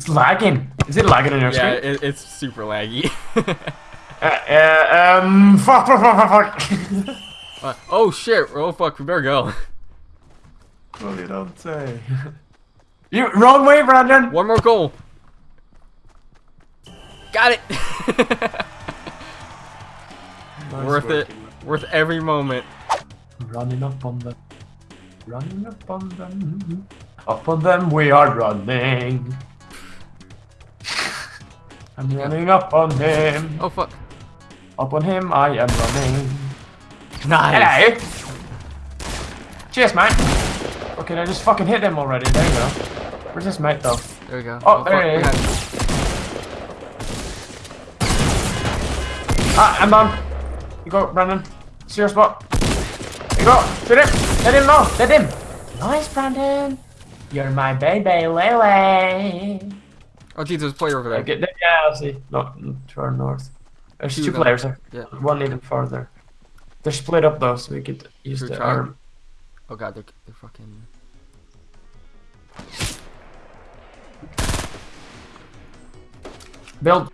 It's lagging. Is it lagging on your Yeah, screen? it, it's super laggy. Uh, uh, um, fuck, fuck, fuck, fuck, fuck. Uh, oh shit! Oh fuck! We better go. well, you don't say. you wrong way, Brandon. One more goal. Got it. Nice Worth work. it. Worth every moment. Running up on them. Running up on them. Up on them we are running. I'm running up on him. Oh fuck. Up on him I am running. Nice. Hello. Cheers, mate. Okay, I just fucking hit them already. There you go. Where's this mate though? There we go. Oh, there fuck, he is. Ah, I'm on. You go, Brandon. See your spot. You go. Shoot him. Let him know. Let him. Nice, Brandon. You're my baby, Lele. Oh, geez, there's a player over there. Okay, yeah, I see. No, to our north. There's Two two players there. Yeah. One even farther. They're split up though, so we could use the arm. Oh god, they're, they're fucking. Build.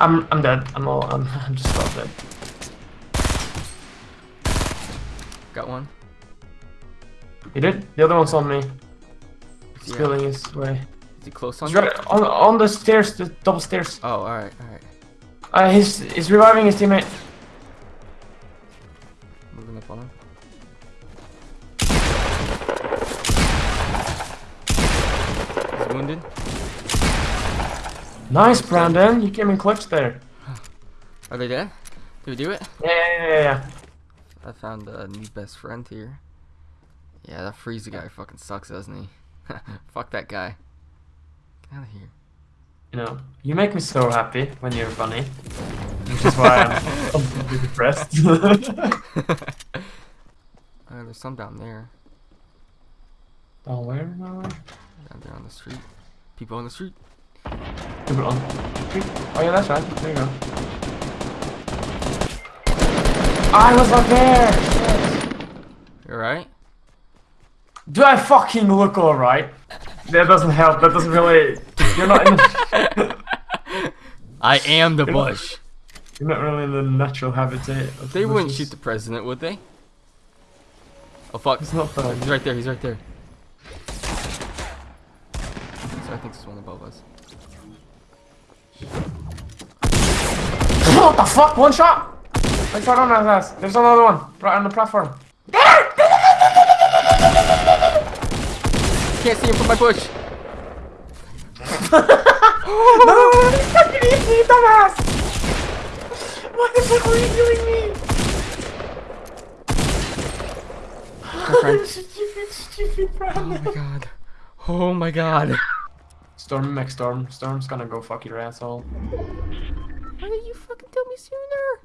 I'm I'm dead. I'm all I'm, I'm just about dead. Got one. You did? The other one's on me. He's Yeah. his way. Is he close on He's you? right on on the stairs, the double stairs. Oh, alright, alright. Uh, he's he's reviving his teammate. Moving up on him. He's wounded. Nice, Brandon. You came in clutch there. Are they dead? Did we do it? Yeah, yeah, yeah, yeah. I found a new best friend here. Yeah, that Frieza guy fucking sucks, doesn't he? Fuck that guy. Out of here. You know, you make me so happy when you're funny. Which is why I'm completely depressed. Uh, there's some down there. oh, where I? Down there on the street. People on the street. People on. the street? Oh yeah, that's right. There you go. I was up there. You alright? Do I fucking look alright? That doesn't help. That doesn't really. You're not in. The, I am the bush. you're not really in the natural habitat. Of They wouldn't shoot the president, would they? Oh fuck. It's not fun. He's right there, he's right there. So I think there's one above us. What the fuck? One shot. One shot on his ass. There's another one right on the platform. Can't see him from my bush! No, you fucking eat me, dumbass! What the fuck are you doing me? friend. stupid, stupid Oh my god. Oh my god. Storm, Mac Storm. Storm's gonna go fuck your asshole. Why didn't you fucking tell me sooner?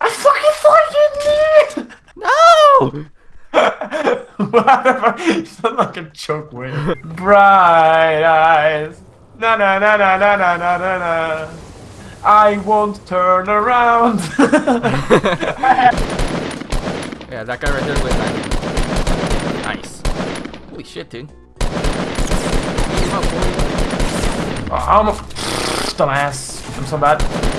I fucking thought you No! did! what the fuck? You sound like a choke word. Bright eyes. Na na na na na na na na na. I won't turn around. Yeah, that guy right there lit back. Nice. Holy shit, dude. Come on, boy. Oh, I'm a dumbass. I'm so bad.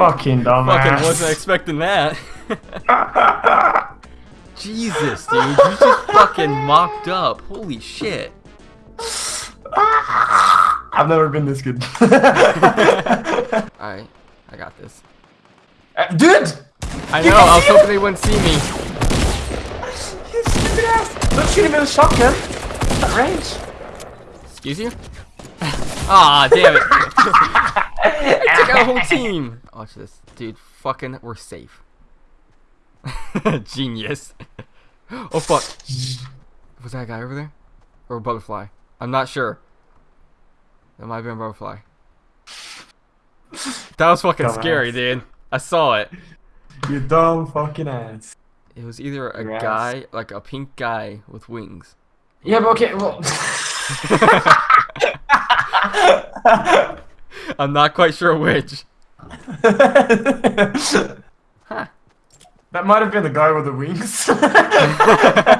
Fucking dumbass. Fucking wasn't expecting that. Jesus, dude. You just fucking mocked up. Holy shit. I've never been this good. Alright, I got this. Uh, Dude! I know, I was hoping they wouldn't see me. You stupid ass! Don't shoot him with a shotgun. That range. Excuse you? Ah, damn it. I took out a whole team. Watch this. Dude, fucking, we're safe. Genius. Oh, fuck. Was that a guy over there? Or a butterfly? I'm not sure. That might have been a butterfly. That was fucking Dumbass. scary, dude. I saw it. You dumb fucking ass. It was either a Yes. guy, like a pink guy with wings. Yeah, but okay, well. I'm not quite sure which. Huh. That might have been the guy with the wings.